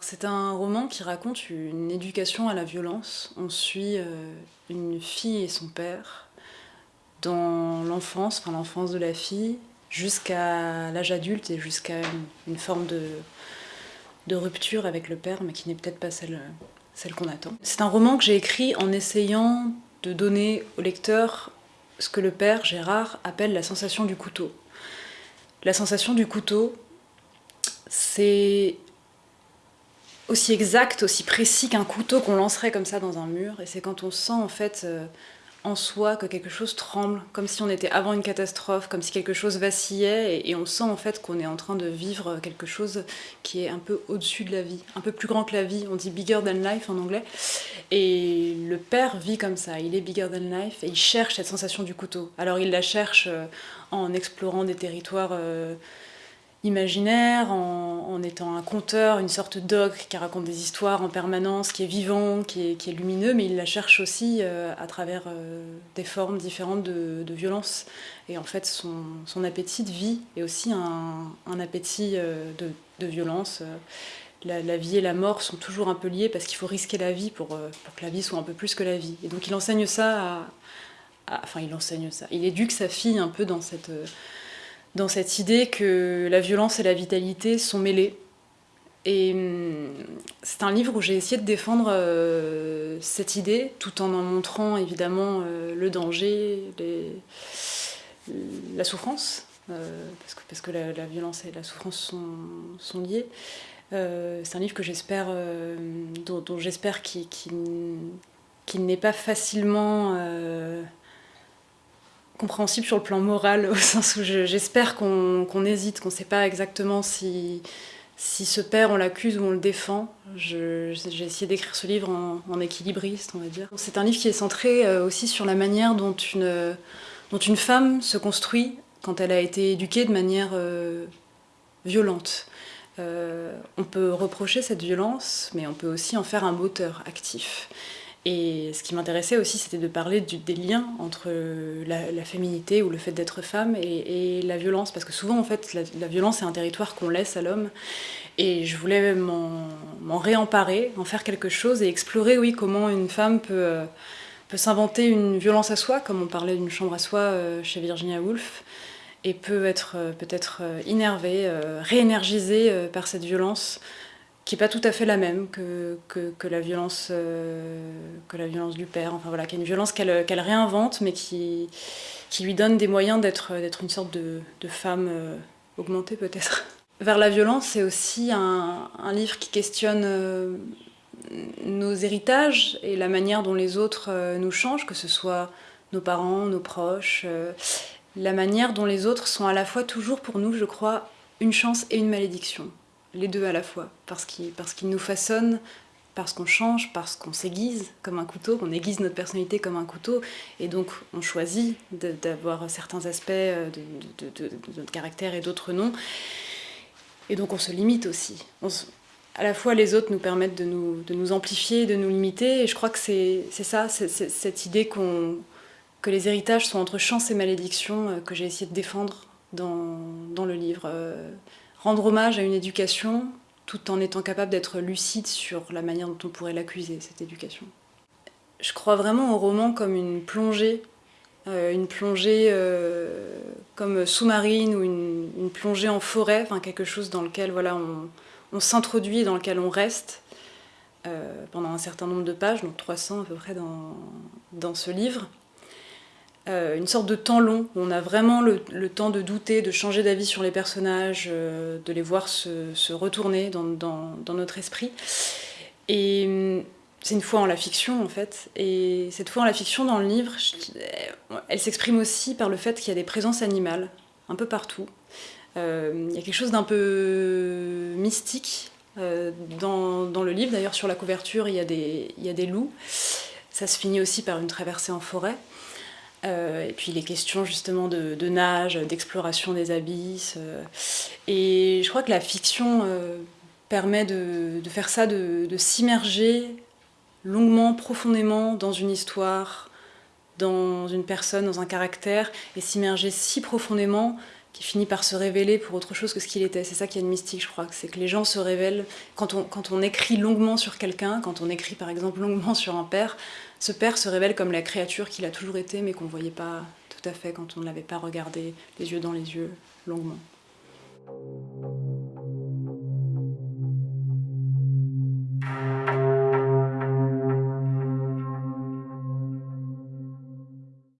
C'est un roman qui raconte une éducation à la violence. On suit euh, une fille et son père dans l'enfance, enfin l'enfance de la fille, jusqu'à l'âge adulte et jusqu'à une, forme de, rupture avec le père, mais qui n'est peut-être pas celle qu'on attend. C'est un roman que j'ai écrit en essayant de donner au lecteur ce que le père, Gérard, appelle la sensation du couteau. La sensation du couteau, c'est aussi exact, aussi précis qu'un couteau qu'on lancerait comme ça dans un mur. Et c'est quand on sent en fait euh, en soi que quelque chose tremble, comme si on était avant une catastrophe, comme si quelque chose vacillait, et, on sent en fait qu'on est en train de vivre quelque chose qui est un peu au-dessus de la vie, un peu plus grand que la vie, on dit bigger than life en anglais. Et le père vit comme ça, il est bigger than life, et il cherche cette sensation du couteau. Alors il la cherche euh, en explorant des territoires... Euh, imaginaire, en, étant un conteur, une sorte d'ogre qui raconte des histoires en permanence, qui est vivant, qui est, lumineux, mais il la cherche aussi euh, à travers euh, des formes différentes de, violence. Et en fait, son, appétit de vie est aussi un, appétit euh, de, violence. La, vie et la mort sont toujours un peu liés parce qu'il faut risquer la vie pour, que la vie soit un peu plus que la vie. Et donc il enseigne ça à, Enfin, il enseigne ça. Il éduque sa fille un peu dans cette dans cette idée que la violence et la vitalité sont mêlées. Et hum, c'est un livre où j'ai essayé de défendre euh, cette idée, tout en en montrant évidemment euh, le danger, la souffrance, euh, parce, que, parce que la, violence et la souffrance sont, liées. c'est un livre que j'espère, dont, j'espère qu'il n'est pas facilement compréhensible sur le plan moral, au sens où j'espère qu'on hésite, qu'on ne sait pas exactement si, si ce père, on l'accuse ou on le défend. J'ai essayé d'écrire ce livre en, équilibriste, on va dire. C'est un livre qui est centré euh, aussi sur la manière dont une, femme se construit quand elle a été éduquée de manière euh, violente. Euh, on peut reprocher cette violence, mais on peut aussi en faire un moteur actif. Et ce qui m'intéressait aussi, c'était de parler des liens entre la, féminité ou le fait d'être femme et, la violence. Parce que souvent, en fait, la, violence est un territoire qu'on laisse à l'homme. Et je voulais m'en réemparer, en faire quelque chose et explorer, oui, comment une femme peut, peut s'inventer une violence à soi, comme on parlait d'une chambre à soi euh, chez Virginia Woolf, et peut être euh, peut-être euh, énervée, réénergisée par cette violence qui n'est pas tout à fait la même que, que, la, violence, euh, que la violence du père. Enfin voilà, qui est une violence qu'elle réinvente, mais qui, qui lui donne des moyens d'être une sorte de, de femme euh, augmentée peut-être. Vers la violence, c'est aussi un, un, livre qui questionne euh, nos héritages et la manière dont les autres nous changent, que ce soit nos parents, nos proches, la manière dont les autres sont à la fois toujours pour nous, je crois, une chance et une malédiction les deux à la fois, parce qu'ils nous façonnent, parce qu'on change, parce qu'on s'aiguise comme un couteau, qu'on aiguise notre personnalité comme un couteau, et donc on choisit d'avoir certains aspects de, notre caractère et d'autres non. Et donc on se limite aussi. à la fois les autres nous permettent de nous, de nous amplifier, de nous limiter, et je crois que c'est ça, cette idée que les héritages sont entre chance et malédiction euh, que j'ai essayé de défendre dans, dans le livre. Rendre hommage à une éducation tout en étant capable d'être lucide sur la manière dont on pourrait l'accuser, cette éducation. Je crois vraiment au roman comme une plongée, euh, une plongée euh, comme sous-marine ou une, plongée en forêt, quelque chose dans lequel voilà, on, s'introduit, dans lequel on reste euh, pendant un certain nombre de pages, donc 300 à peu près dans ce livre. Euh, une sorte de temps long, où on a vraiment le, temps de douter, de changer d'avis sur les personnages, euh, de les voir se, retourner dans, notre esprit. Et hum, c'est une foi en la fiction en fait, et cette foi en la fiction dans le livre, elle s'exprime aussi par le fait qu'il y a des présences animales, un peu partout. Euh, il y a quelque chose d'un peu mystique dans, le livre, d'ailleurs sur la couverture il y a des loups, ça se finit aussi par une traversée en forêt. Euh, et puis les questions justement de, nage, d'exploration des abysses. Euh. et je crois que la fiction euh, permet de, faire ça, de, s'immerger longuement, profondément dans une histoire, dans une personne, dans un caractère, et s'immerger si profondément qui finit par se révéler pour autre chose que ce qu'il était. C'est ça qui est une mystique, je crois. C'est que les gens se révèlent. Quand on, quand on écrit longuement sur quelqu'un, quand on écrit par exemple longuement sur un père, ce père se révèle comme la créature qu'il a toujours été, mais qu'on ne voyait pas tout à fait quand on ne l'avait pas regardé les yeux dans les yeux longuement.